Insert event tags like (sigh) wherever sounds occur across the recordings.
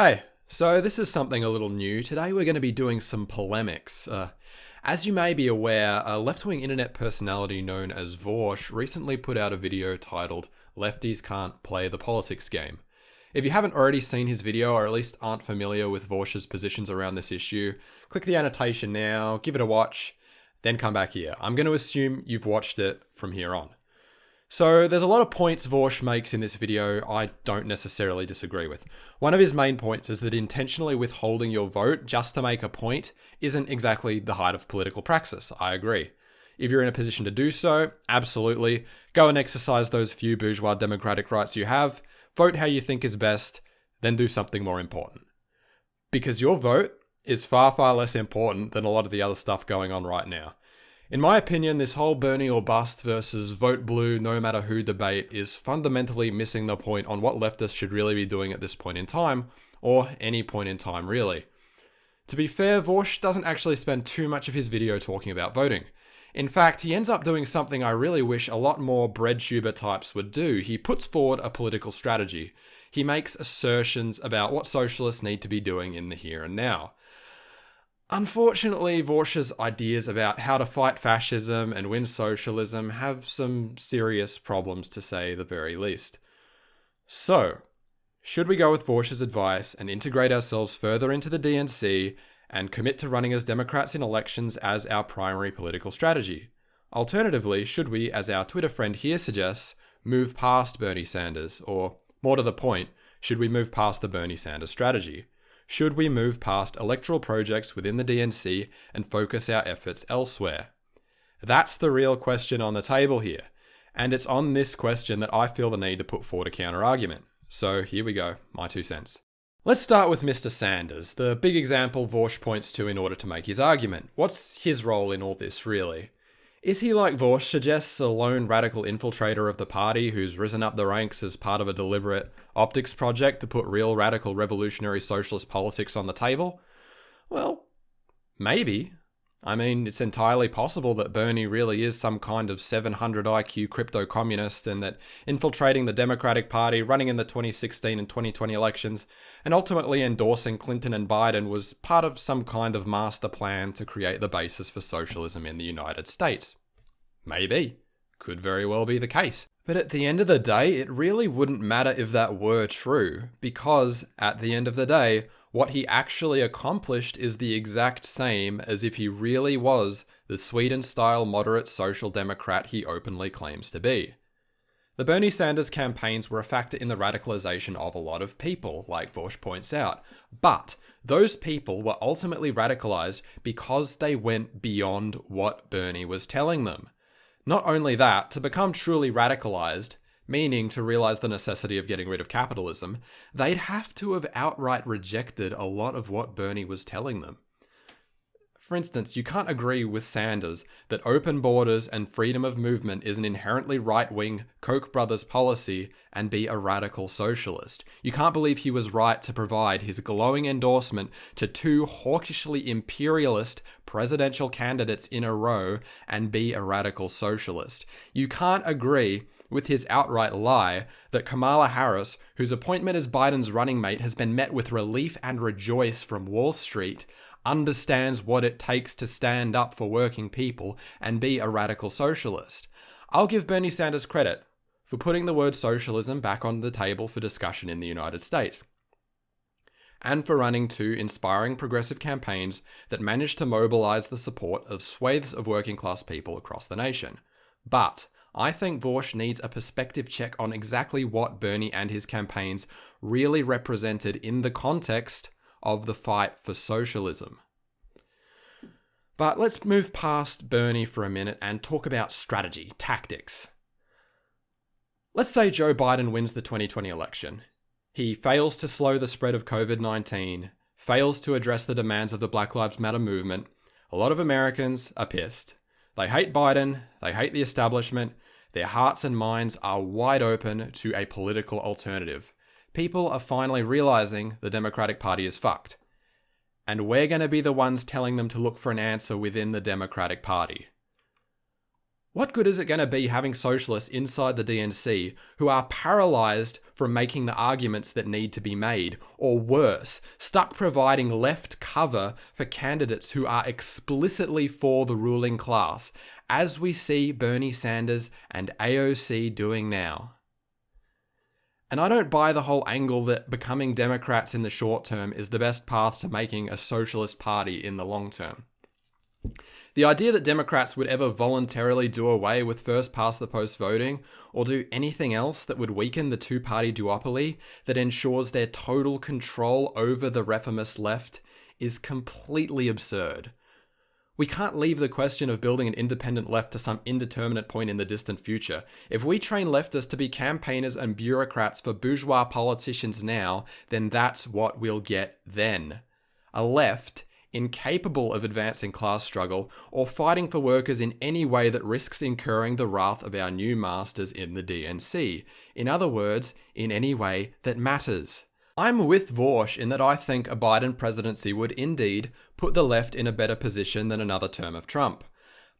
Hey, so this is something a little new. Today we're going to be doing some polemics. Uh, as you may be aware, a left wing internet personality known as Vaush recently put out a video titled Lefties Can't Play the Politics Game. If you haven't already seen his video, or at least aren't familiar with Vaush's positions around this issue, click the annotation now, give it a watch, then come back here. I'm going to assume you've watched it from here on. So there's a lot of points Vaush makes in this video I don't necessarily disagree with. One of his main points is that intentionally withholding your vote just to make a point isn't exactly the height of political praxis. I agree. If you're in a position to do so, absolutely. Go and exercise those few bourgeois democratic rights you have, vote how you think is best, then do something more important. Because your vote is far, far less important than a lot of the other stuff going on right now. In my opinion, this whole Bernie or bust versus vote blue no matter who debate is fundamentally missing the point on what leftists should really be doing at this point in time, or any point in time really. To be fair, Vaush doesn't actually spend too much of his video talking about voting. In fact, he ends up doing something I really wish a lot more breadtuber types would do. He puts forward a political strategy. He makes assertions about what socialists need to be doing in the here and now. Unfortunately, Vaush's ideas about how to fight fascism and win socialism have some serious problems to say the very least. So, should we go with Vaush's advice and integrate ourselves further into the DNC and commit to running as Democrats in elections as our primary political strategy? Alternatively, should we, as our Twitter friend here suggests, move past Bernie Sanders? Or, more to the point, should we move past the Bernie Sanders strategy? Should we move past electoral projects within the DNC and focus our efforts elsewhere? That's the real question on the table here. And it's on this question that I feel the need to put forward a counter argument. So here we go, my two cents. Let's start with Mr. Sanders, the big example Vaush points to in order to make his argument. What's his role in all this, really? Is he, like Vaush suggests, a lone radical infiltrator of the party who's risen up the ranks as part of a deliberate optics project to put real radical revolutionary socialist politics on the table? Well, maybe. I mean, it's entirely possible that Bernie really is some kind of 700 IQ crypto communist and that infiltrating the Democratic Party, running in the 2016 and 2020 elections, and ultimately endorsing Clinton and Biden was part of some kind of master plan to create the basis for socialism in the United States. Maybe. Could very well be the case. But at the end of the day, it really wouldn't matter if that were true, because at the end of the day, what he actually accomplished is the exact same as if he really was the Sweden style moderate social democrat he openly claims to be. The Bernie Sanders campaigns were a factor in the radicalization of a lot of people, like Vaush points out, but those people were ultimately radicalized because they went beyond what Bernie was telling them. Not only that, to become truly radicalized, meaning to realize the necessity of getting rid of capitalism, they'd have to have outright rejected a lot of what Bernie was telling them. For instance, you can't agree with Sanders that open borders and freedom of movement is an inherently right wing Koch brothers policy and be a radical socialist. You can't believe he was right to provide his glowing endorsement to two hawkishly imperialist presidential candidates in a row and be a radical socialist. You can't agree with his outright lie that Kamala Harris, whose appointment as Biden's running mate has been met with relief and rejoice from Wall Street, understands what it takes to stand up for working people and be a radical socialist. I'll give Bernie Sanders credit for putting the word socialism back on the table for discussion in the United States. And for running two inspiring progressive campaigns that managed to mobilize the support of swathes of working class people across the nation. But I think Vaush needs a perspective check on exactly what Bernie and his campaigns really represented in the context of the fight for socialism. But let's move past Bernie for a minute and talk about strategy, tactics. Let's say Joe Biden wins the 2020 election. He fails to slow the spread of COVID 19, fails to address the demands of the Black Lives Matter movement. A lot of Americans are pissed. They hate Biden, they hate the establishment, their hearts and minds are wide open to a political alternative people are finally realizing the Democratic Party is fucked. And we're going to be the ones telling them to look for an answer within the Democratic Party. What good is it going to be having socialists inside the DNC who are paralyzed from making the arguments that need to be made, or worse, stuck providing left cover for candidates who are explicitly for the ruling class, as we see Bernie Sanders and AOC doing now? And I don't buy the whole angle that becoming Democrats in the short term is the best path to making a socialist party in the long term. The idea that Democrats would ever voluntarily do away with first past the post voting or do anything else that would weaken the two party duopoly that ensures their total control over the reformist left is completely absurd. We can't leave the question of building an independent left to some indeterminate point in the distant future. If we train leftists to be campaigners and bureaucrats for bourgeois politicians now, then that's what we'll get then. A left incapable of advancing class struggle, or fighting for workers in any way that risks incurring the wrath of our new masters in the DNC. In other words, in any way that matters. I'm with Vaush in that I think a Biden presidency would indeed put the left in a better position than another term of Trump.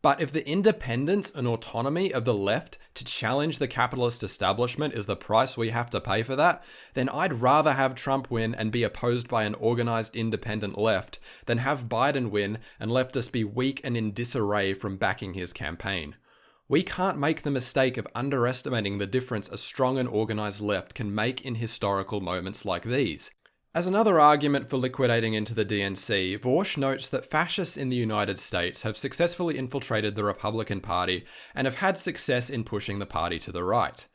But if the independence and autonomy of the left to challenge the capitalist establishment is the price we have to pay for that, then I'd rather have Trump win and be opposed by an organized independent left than have Biden win and leftists be weak and in disarray from backing his campaign. We can't make the mistake of underestimating the difference a strong and organized left can make in historical moments like these. As another argument for liquidating into the DNC, Vaush notes that fascists in the United States have successfully infiltrated the Republican Party and have had success in pushing the party to the right.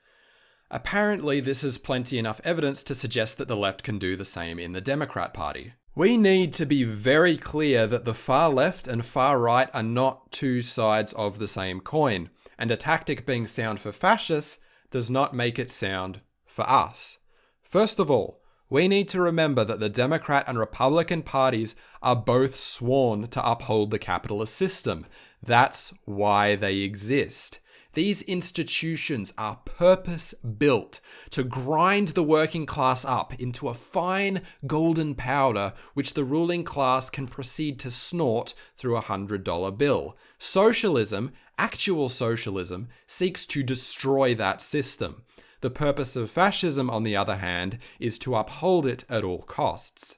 Apparently, this is plenty enough evidence to suggest that the left can do the same in the Democrat Party. We need to be very clear that the far left and far right are not two sides of the same coin, and a tactic being sound for fascists does not make it sound for us. First of all, we need to remember that the Democrat and Republican parties are both sworn to uphold the capitalist system. That's why they exist. These institutions are purpose built to grind the working class up into a fine golden powder which the ruling class can proceed to snort through a hundred dollar bill. Socialism, actual socialism, seeks to destroy that system. The purpose of fascism, on the other hand, is to uphold it at all costs.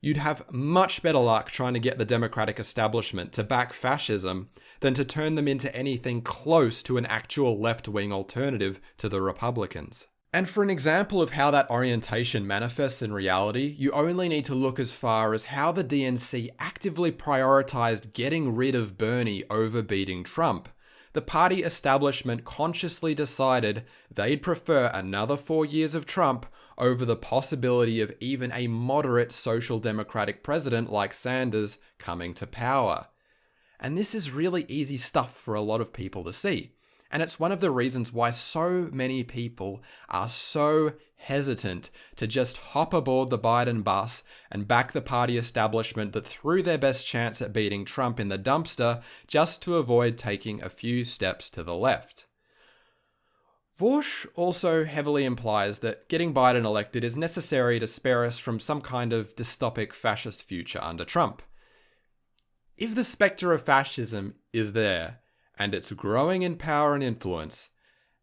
You'd have much better luck trying to get the democratic establishment to back fascism than to turn them into anything close to an actual left wing alternative to the Republicans. And for an example of how that orientation manifests in reality, you only need to look as far as how the DNC actively prioritized getting rid of Bernie over beating Trump the party establishment consciously decided they'd prefer another four years of Trump over the possibility of even a moderate social democratic president like Sanders coming to power. And this is really easy stuff for a lot of people to see. And it's one of the reasons why so many people are so hesitant to just hop aboard the Biden bus and back the party establishment that threw their best chance at beating Trump in the dumpster just to avoid taking a few steps to the left. Vaush also heavily implies that getting Biden elected is necessary to spare us from some kind of dystopic fascist future under Trump. If the spectre of fascism is there, and it's growing in power and influence,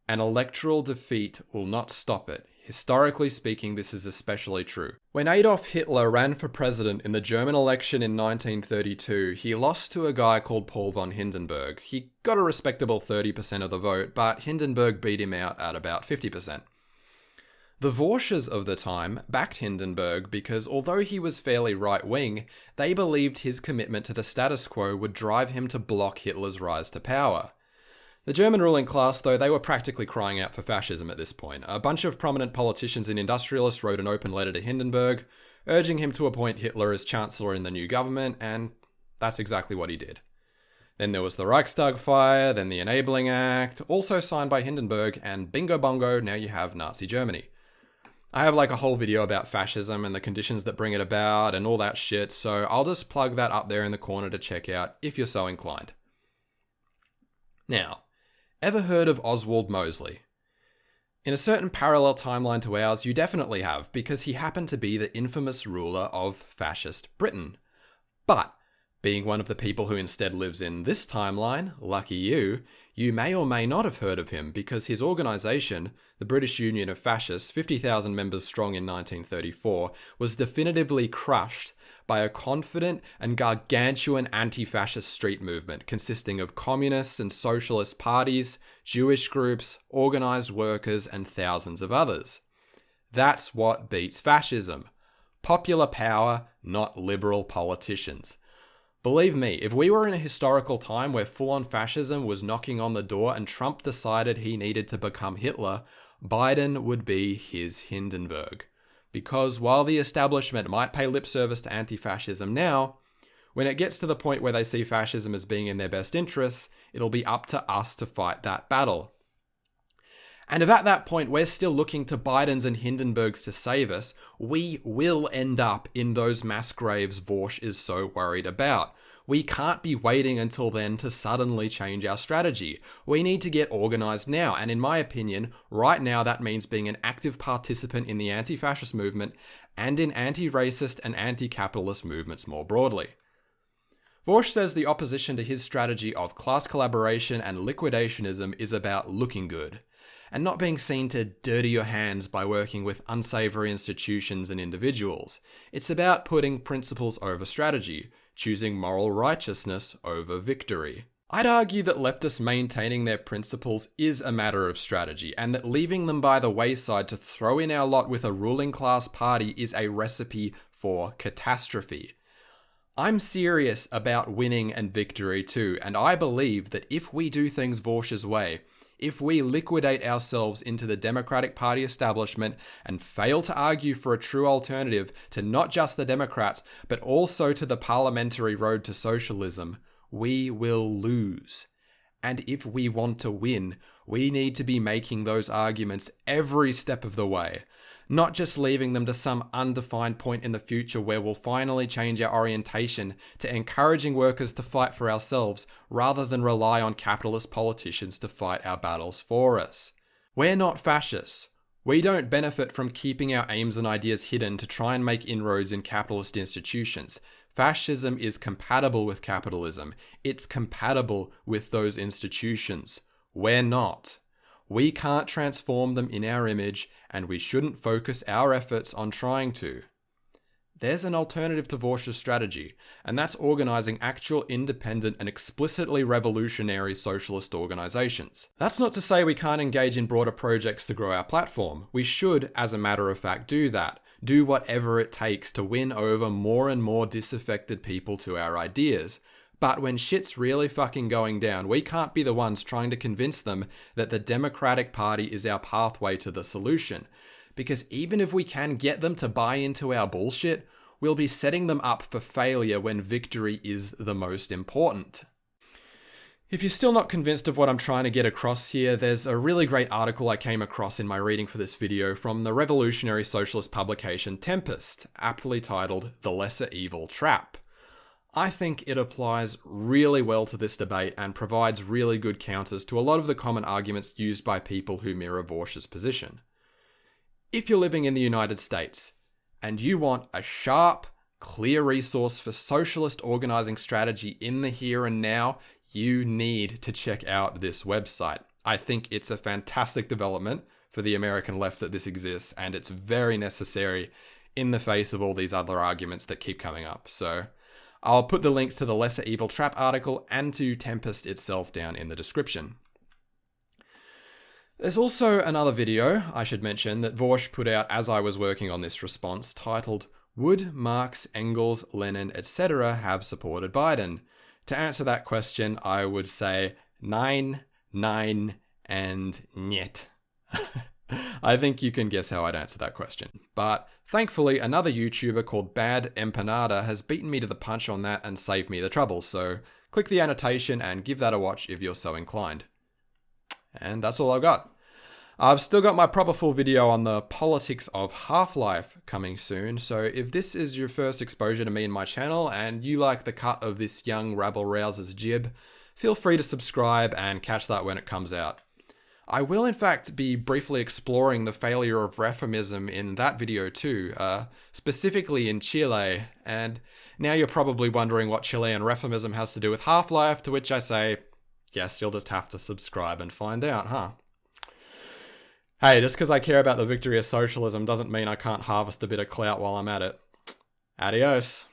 an electoral defeat will not stop it. Historically speaking, this is especially true. When Adolf Hitler ran for president in the German election in 1932, he lost to a guy called Paul von Hindenburg. He got a respectable 30% of the vote, but Hindenburg beat him out at about 50%. The Vaushes of the time backed Hindenburg because although he was fairly right wing, they believed his commitment to the status quo would drive him to block Hitler's rise to power. The German ruling class, though, they were practically crying out for fascism at this point. A bunch of prominent politicians and industrialists wrote an open letter to Hindenburg, urging him to appoint Hitler as chancellor in the new government, and that's exactly what he did. Then there was the Reichstag fire, then the Enabling Act, also signed by Hindenburg, and bingo bongo, now you have Nazi Germany. I have like a whole video about fascism and the conditions that bring it about and all that shit, so I'll just plug that up there in the corner to check out if you're so inclined. Now, ever heard of Oswald Mosley? In a certain parallel timeline to ours, you definitely have, because he happened to be the infamous ruler of fascist Britain. But Being one of the people who instead lives in this timeline, lucky you, you may or may not have heard of him because his organisation, the British Union of Fascists, 50,000 members strong in 1934, was definitively crushed by a confident and gargantuan anti fascist street movement consisting of communists and socialist parties, Jewish groups, organised workers, and thousands of others. That's what beats fascism popular power, not liberal politicians. Believe me, if we were in a historical time where full on fascism was knocking on the door and Trump decided he needed to become Hitler, Biden would be his Hindenburg. Because while the establishment might pay lip service to anti fascism now, when it gets to the point where they see fascism as being in their best interests, it'll be up to us to fight that battle. And if at that point we're still looking to Bidens and Hindenburgs to save us, we will end up in those mass graves Vaush is so worried about. We can't be waiting until then to suddenly change our strategy. We need to get organized now, and in my opinion, right now that means being an active participant in the anti fascist movement and in anti racist and anti capitalist movements more broadly. Vaush says the opposition to his strategy of class collaboration and liquidationism is about looking good and not being seen to dirty your hands by working with unsavory institutions and individuals. It's about putting principles over strategy, choosing moral righteousness over victory. I'd argue that leftists maintaining their principles is a matter of strategy, and that leaving them by the wayside to throw in our lot with a ruling class party is a recipe for catastrophe. I'm serious about winning and victory too, and I believe that if we do things Vaush's way, if we liquidate ourselves into the Democratic Party establishment and fail to argue for a true alternative to not just the Democrats, but also to the parliamentary road to socialism, we will lose. And if we want to win, we need to be making those arguments every step of the way not just leaving them to some undefined point in the future where we'll finally change our orientation to encouraging workers to fight for ourselves rather than rely on capitalist politicians to fight our battles for us. We're not fascists. We don't benefit from keeping our aims and ideas hidden to try and make inroads in capitalist institutions. Fascism is compatible with capitalism. It's compatible with those institutions. We're not. We can't transform them in our image, and we shouldn't focus our efforts on trying to. There's an alternative to Vaush's strategy, and that's organizing actual independent and explicitly revolutionary socialist organizations. That's not to say we can't engage in broader projects to grow our platform. We should, as a matter of fact, do that. Do whatever it takes to win over more and more disaffected people to our ideas. But when shit's really fucking going down, we can't be the ones trying to convince them that the Democratic Party is our pathway to the solution. Because even if we can get them to buy into our bullshit, we'll be setting them up for failure when victory is the most important. If you're still not convinced of what I'm trying to get across here, there's a really great article I came across in my reading for this video from the revolutionary socialist publication Tempest, aptly titled The Lesser Evil Trap. I think it applies really well to this debate and provides really good counters to a lot of the common arguments used by people who mirror Vaush's position. If you're living in the United States and you want a sharp, clear resource for socialist organizing strategy in the here and now, you need to check out this website. I think it's a fantastic development for the American left that this exists, and it's very necessary in the face of all these other arguments that keep coming up. So, I'll put the links to the Lesser Evil Trap article and to Tempest itself down in the description. There's also another video, I should mention, that Vaush put out as I was working on this response, titled Would Marx, Engels, Lenin, etc. have supported Biden? To answer that question, I would say nine, nine, and niet. (laughs) I think you can guess how I'd answer that question. But thankfully, another YouTuber called Bad Empanada has beaten me to the punch on that and saved me the trouble, so click the annotation and give that a watch if you're so inclined. And that's all I've got. I've still got my proper full video on the politics of Half-Life coming soon, so if this is your first exposure to me and my channel and you like the cut of this young rabble-rouser's jib, feel free to subscribe and catch that when it comes out. I will, in fact, be briefly exploring the failure of reformism in that video too, uh, specifically in Chile, and Now you're probably wondering what Chilean reformism has to do with Half Life, to which I say, guess you'll just have to subscribe and find out, huh? Hey, just because I care about the victory of socialism doesn't mean I can't harvest a bit of clout while I'm at it. Adios.